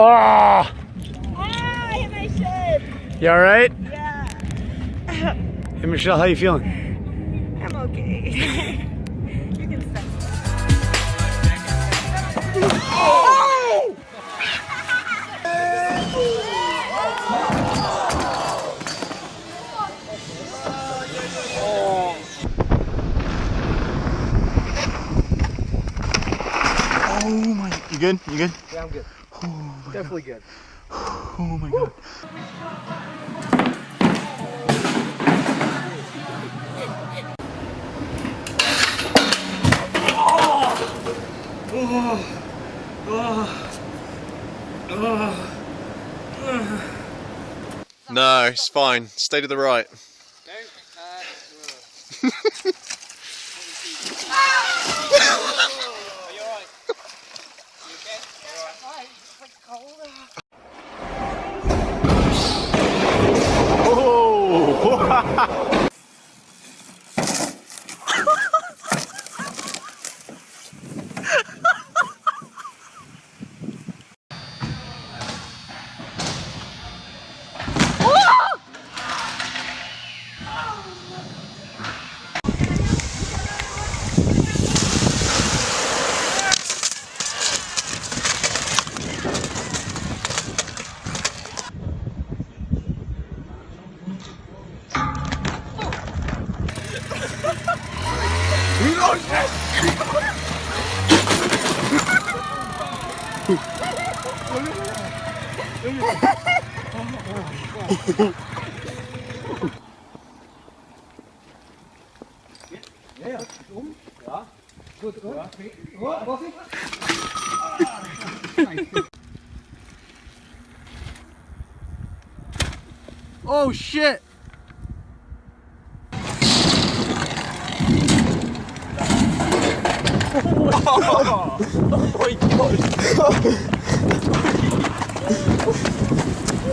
Oh! Ah, I hit my shin. You all right? Yeah. Hey, Michelle, how you feeling? I'm okay. you can stop. Oh! Oh my! You good? You good? Yeah, I'm good. Definitely good. Oh my god. No, it's fine. Stay to the right. Uh, 顔が。おお。Oh, shit!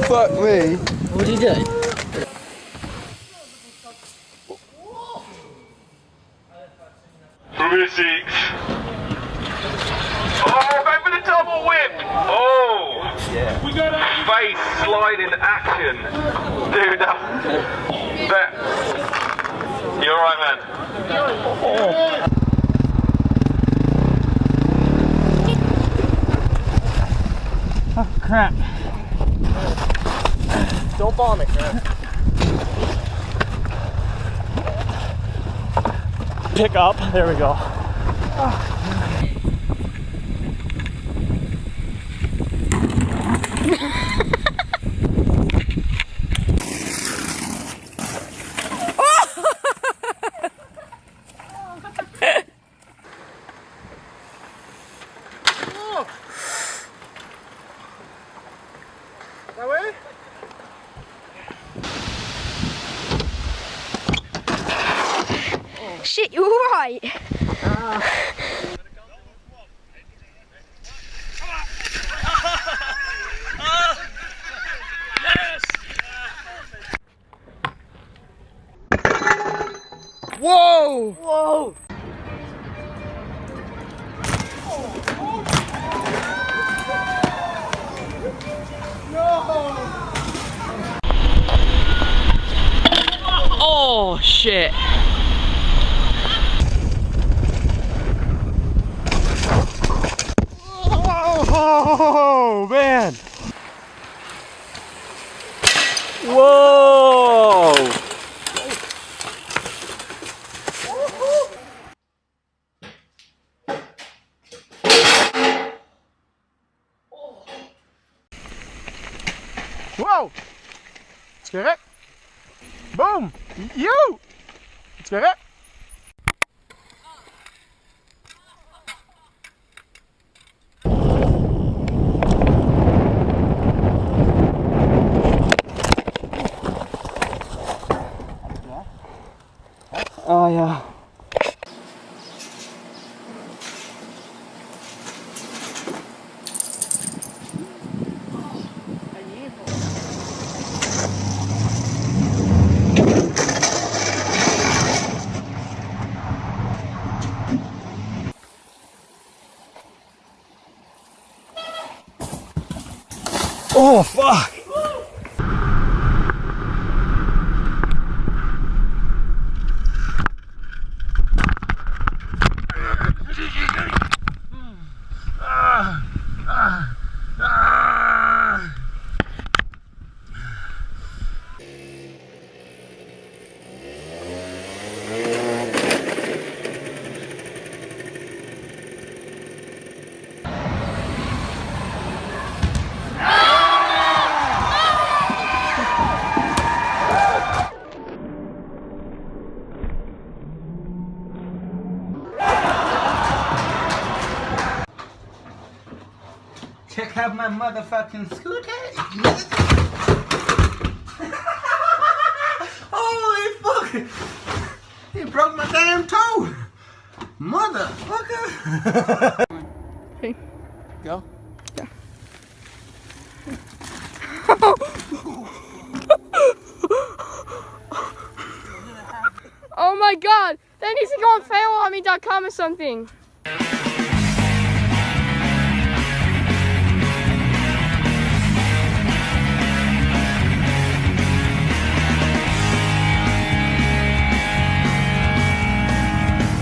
Fuck me. What did you do? Through six. Oh, back for the double whip. Oh. Yeah. We got a face sliding action. Dude, that. that you alright, man? Oh. Crap. Don't bomb it, man. Pick up. There we go. Shit, you're right. Whoa! Whoa. Oh shit! Oh man! Whoa! Whoa! Let's it. Boom! You! Let's get yeah. Oh, fuck. Yeah. have my motherfucking scooter. Holy fuck! He broke my damn toe! Motherfucker! Hey. Go. Oh my god! That needs to go on failarmy.com or something.